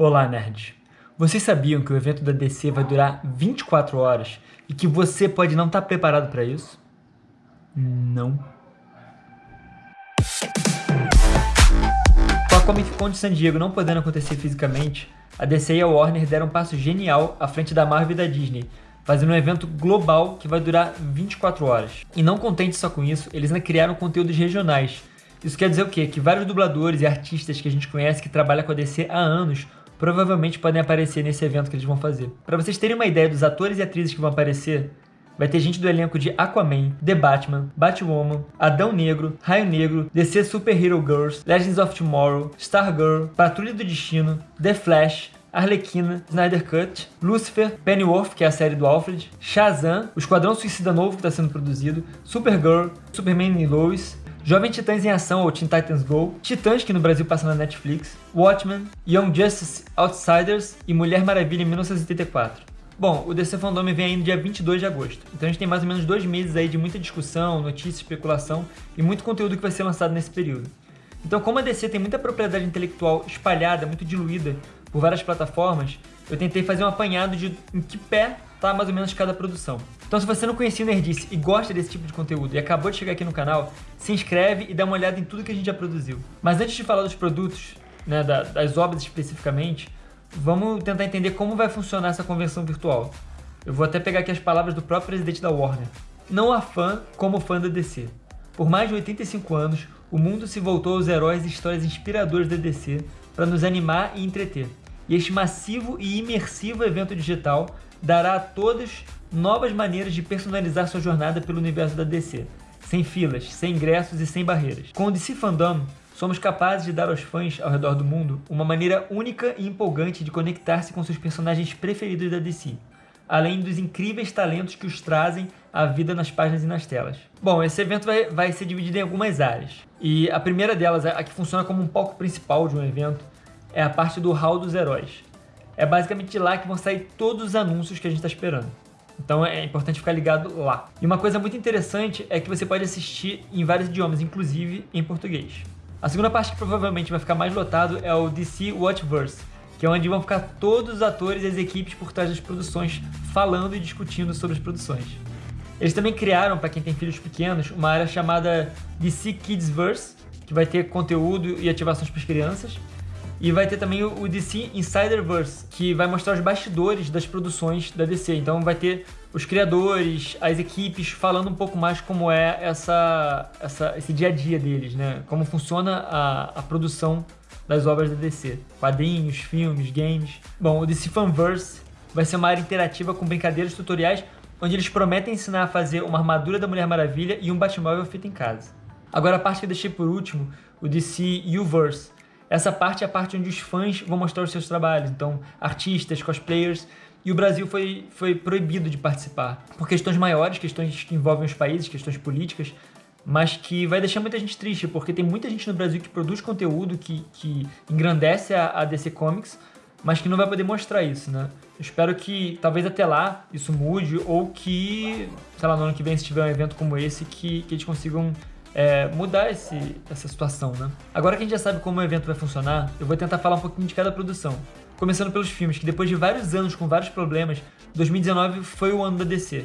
Olá, nerds! Vocês sabiam que o evento da DC vai durar 24 horas e que você pode não estar preparado para isso? Não. Com a Comic Con de San Diego não podendo acontecer fisicamente, a DC e a Warner deram um passo genial à frente da Marvel e da Disney, fazendo um evento global que vai durar 24 horas. E não contente só com isso, eles ainda criaram conteúdos regionais. Isso quer dizer o quê? Que vários dubladores e artistas que a gente conhece que trabalham com a DC há anos provavelmente podem aparecer nesse evento que eles vão fazer. Para vocês terem uma ideia dos atores e atrizes que vão aparecer, vai ter gente do elenco de Aquaman, The Batman, Batwoman, Adão Negro, Raio Negro, DC Super Hero Girls, Legends of Tomorrow, Stargirl, Patrulha do Destino, The Flash, Arlequina, Snyder Cut, Lucifer, Pennyworth, que é a série do Alfred, Shazam, o Esquadrão Suicida Novo que está sendo produzido, Supergirl, Superman e Lois, Jovem Titãs em Ação, ou Teen Titans Go, Titãs, que no Brasil passa na Netflix, Watchmen, Young Justice Outsiders e Mulher Maravilha em 1984. Bom, o DC Fandom vem aí no dia 22 de agosto, então a gente tem mais ou menos dois meses aí de muita discussão, notícia, especulação e muito conteúdo que vai ser lançado nesse período. Então como a DC tem muita propriedade intelectual espalhada, muito diluída por várias plataformas, eu tentei fazer um apanhado de em que pé tá mais ou menos cada produção. Então se você não conhecia o Nerdice e gosta desse tipo de conteúdo e acabou de chegar aqui no canal, se inscreve e dá uma olhada em tudo que a gente já produziu. Mas antes de falar dos produtos, né, das obras especificamente, vamos tentar entender como vai funcionar essa convenção virtual. Eu vou até pegar aqui as palavras do próprio presidente da Warner. Não há fã como fã da DC. Por mais de 85 anos, o mundo se voltou aos heróis e histórias inspiradoras da DC para nos animar e entreter. E este massivo e imersivo evento digital dará a todos novas maneiras de personalizar sua jornada pelo universo da DC, sem filas, sem ingressos e sem barreiras. Com o DC Fandom, somos capazes de dar aos fãs ao redor do mundo uma maneira única e empolgante de conectar-se com seus personagens preferidos da DC, além dos incríveis talentos que os trazem à vida nas páginas e nas telas. Bom, esse evento vai, vai ser dividido em algumas áreas, e a primeira delas, a que funciona como um palco principal de um evento, é a parte do Hall dos Heróis, é basicamente lá que vão sair todos os anúncios que a gente está esperando. Então é importante ficar ligado lá. E uma coisa muito interessante é que você pode assistir em vários idiomas, inclusive em português. A segunda parte que provavelmente vai ficar mais lotado é o DC Watchverse, que é onde vão ficar todos os atores e as equipes por trás das produções falando e discutindo sobre as produções. Eles também criaram, para quem tem filhos pequenos, uma área chamada DC Kidsverse, que vai ter conteúdo e ativações para as crianças, e vai ter também o DC Insiderverse, que vai mostrar os bastidores das produções da DC. Então vai ter os criadores, as equipes falando um pouco mais como é essa, essa, esse dia a dia deles, né? Como funciona a, a produção das obras da DC. Quadrinhos, filmes, games. Bom, o DC Fanverse vai ser uma área interativa com brincadeiras tutoriais onde eles prometem ensinar a fazer uma armadura da Mulher Maravilha e um Batmóvel feito em casa. Agora a parte que eu deixei por último, o DC Uverse, essa parte é a parte onde os fãs vão mostrar os seus trabalhos, então artistas, cosplayers, e o Brasil foi, foi proibido de participar. Por questões maiores, questões que envolvem os países, questões políticas, mas que vai deixar muita gente triste, porque tem muita gente no Brasil que produz conteúdo que, que engrandece a, a DC Comics, mas que não vai poder mostrar isso, né? Eu espero que talvez até lá isso mude, ou que, sei lá, no ano que vem, se tiver um evento como esse, que, que eles consigam é, mudar esse, essa situação, né? Agora que a gente já sabe como o evento vai funcionar, eu vou tentar falar um pouquinho de cada produção. Começando pelos filmes, que depois de vários anos com vários problemas, 2019 foi o ano da DC.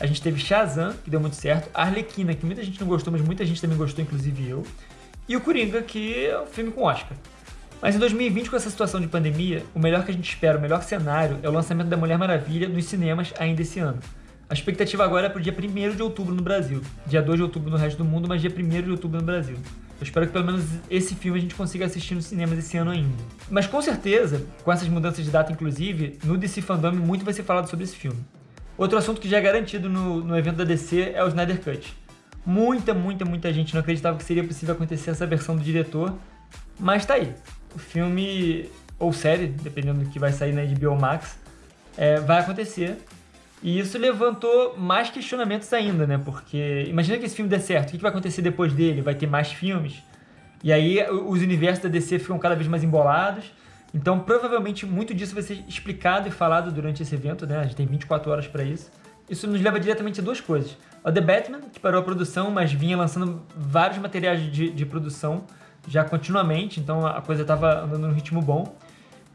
A gente teve Shazam, que deu muito certo, Arlequina, que muita gente não gostou, mas muita gente também gostou, inclusive eu, e o Coringa, que é um filme com Oscar. Mas em 2020, com essa situação de pandemia, o melhor que a gente espera, o melhor cenário, é o lançamento da Mulher Maravilha nos cinemas ainda esse ano. A expectativa agora é para o dia 1 de outubro no Brasil. Dia 2 de outubro no resto do mundo, mas dia 1 de outubro no Brasil. Eu espero que pelo menos esse filme a gente consiga assistir nos cinemas esse ano ainda. Mas com certeza, com essas mudanças de data inclusive, no DC Fandom muito vai ser falado sobre esse filme. Outro assunto que já é garantido no, no evento da DC é o Snyder Cut. Muita, muita, muita gente não acreditava que seria possível acontecer essa versão do diretor, mas tá aí. O filme, ou série, dependendo do que vai sair na HBO Max, é, vai acontecer e isso levantou mais questionamentos ainda, né? Porque imagina que esse filme dê certo, o que vai acontecer depois dele? Vai ter mais filmes? E aí os universos da DC ficam cada vez mais embolados. Então provavelmente muito disso vai ser explicado e falado durante esse evento, né? A gente tem 24 horas para isso. Isso nos leva diretamente a duas coisas. O The Batman, que parou a produção, mas vinha lançando vários materiais de, de produção já continuamente, então a coisa estava andando num ritmo bom.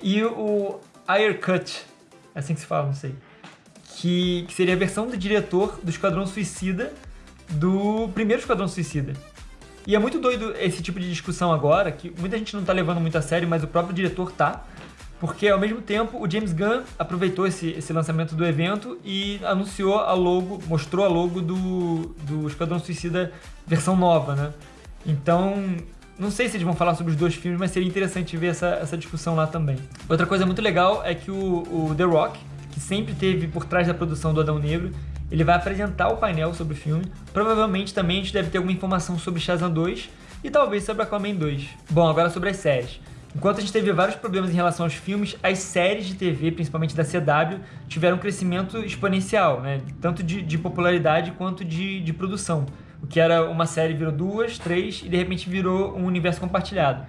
E o Ayer Cut, é assim que se fala, não sei. Que, que seria a versão do diretor do Esquadrão Suicida, do primeiro Esquadrão Suicida. E é muito doido esse tipo de discussão agora, que muita gente não tá levando muito a sério, mas o próprio diretor tá. Porque ao mesmo tempo o James Gunn aproveitou esse, esse lançamento do evento e anunciou a logo, mostrou a logo do, do Esquadrão Suicida versão nova, né? Então, não sei se eles vão falar sobre os dois filmes, mas seria interessante ver essa, essa discussão lá também. Outra coisa muito legal é que o, o The Rock, que sempre teve por trás da produção do Adão Negro, ele vai apresentar o painel sobre o filme. Provavelmente também a gente deve ter alguma informação sobre Shazam 2 e talvez sobre Aquaman 2. Bom, agora sobre as séries. Enquanto a gente teve vários problemas em relação aos filmes, as séries de TV, principalmente da CW, tiveram um crescimento exponencial, né? tanto de, de popularidade quanto de, de produção. O que era uma série virou duas, três e de repente virou um universo compartilhado.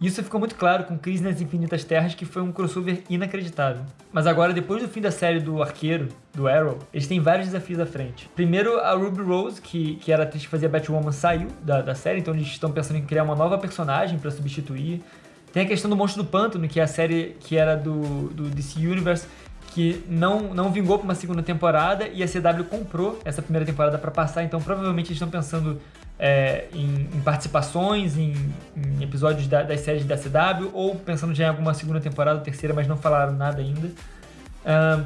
Isso ficou muito claro com Crise nas Infinitas Terras, que foi um crossover inacreditável. Mas agora, depois do fim da série do Arqueiro, do Arrow, eles têm vários desafios à frente. Primeiro, a Ruby Rose, que, que era atriz que fazia Batwoman, saiu da, da série, então eles estão pensando em criar uma nova personagem para substituir. Tem a questão do Monstro do Pântano, que é a série que era do, do DC Universe, que não, não vingou para uma segunda temporada e a CW comprou essa primeira temporada para passar, então provavelmente eles estão pensando é, em, em, participações, em, em episódios da, das séries da CW, ou pensando já em alguma segunda temporada, terceira, mas não falaram nada ainda.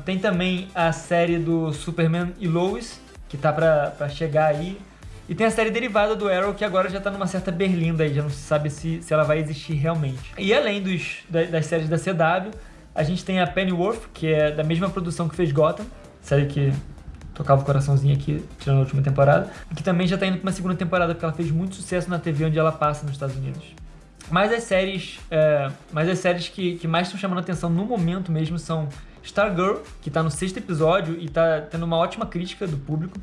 Tem também a série do Superman e Lois, que tá para chegar aí. E tem a série derivada do Arrow, que agora já tá numa certa berlinda aí, já não se sabe se, se ela vai existir realmente. E além dos, das, das séries da CW, a gente tem a Pennyworth, que é da mesma produção que fez Gotham, série que tocava o coraçãozinho aqui, tirando a última temporada, que também já tá indo pra uma segunda temporada, porque ela fez muito sucesso na TV onde ela passa nos Estados Unidos. Mas as séries, é, mas as séries que, que mais estão chamando atenção no momento mesmo são Stargirl, que tá no sexto episódio e tá tendo uma ótima crítica do público.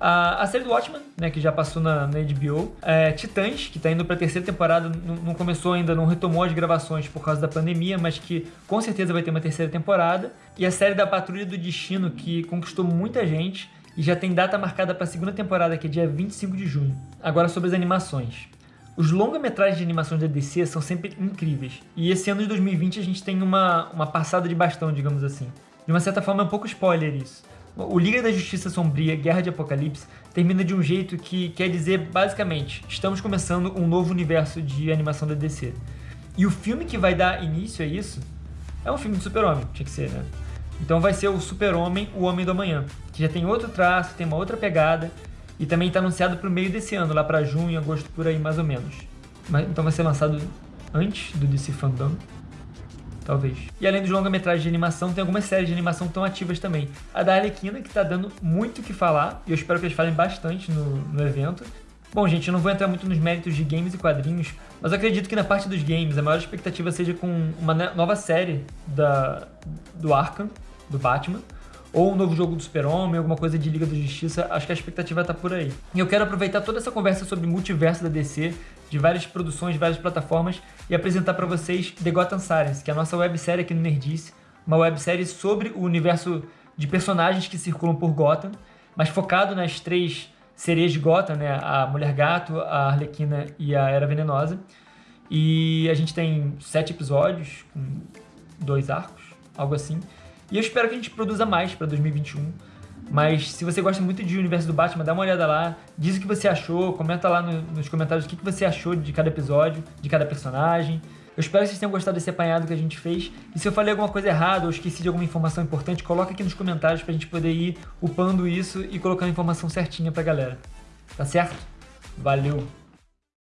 A, a série do Watchmen, né, que já passou na, na HBO. É, Titãs, que está indo para a terceira temporada, não, não, começou ainda, não retomou as gravações por causa da pandemia, mas que com certeza vai ter uma terceira temporada. E a série da Patrulha do Destino, que conquistou muita gente e já tem data marcada para a segunda temporada, que é dia 25 de junho. Agora sobre as animações. Os longa-metragens de animações da DC são sempre incríveis. E esse ano de 2020 a gente tem uma, uma passada de bastão, digamos assim. De uma certa forma é um pouco spoiler isso. O Liga da Justiça Sombria, Guerra de Apocalipse, termina de um jeito que quer dizer, basicamente, estamos começando um novo universo de animação da DC. E o filme que vai dar início a isso é um filme de super-homem, tinha que ser, né? Então vai ser o Super-Homem, o Homem do Amanhã, que já tem outro traço, tem uma outra pegada, e também está anunciado para o meio desse ano, lá para junho, agosto, por aí mais ou menos. Então vai ser lançado antes do DC Fandom talvez. E além dos longa-metragens de animação, tem algumas séries de animação estão ativas também. A da Arlequina, que tá dando muito o que falar, e eu espero que eles falem bastante no, no evento. Bom, gente, eu não vou entrar muito nos méritos de games e quadrinhos, mas acredito que na parte dos games a maior expectativa seja com uma nova série da, do Arkham, do Batman, ou um novo jogo do Super-Homem, alguma coisa de Liga da Justiça, acho que a expectativa tá por aí. E eu quero aproveitar toda essa conversa sobre multiverso da DC, de várias produções, de várias plataformas, e apresentar para vocês The Gotham Sirens, que é a nossa websérie aqui no Nerdice, uma websérie sobre o universo de personagens que circulam por Gotham, mas focado nas três sereias de Gotham, né? A Mulher Gato, a Arlequina e a Era Venenosa. E a gente tem sete episódios, com dois arcos, algo assim. E eu espero que a gente produza mais para 2021. Mas se você gosta muito de Universo do Batman, dá uma olhada lá, diz o que você achou, comenta lá no, nos comentários o que, que você achou de cada episódio, de cada personagem. Eu espero que vocês tenham gostado desse apanhado que a gente fez. E se eu falei alguma coisa errada ou esqueci de alguma informação importante, coloca aqui nos comentários pra gente poder ir upando isso e colocando a informação certinha pra galera. Tá certo? Valeu!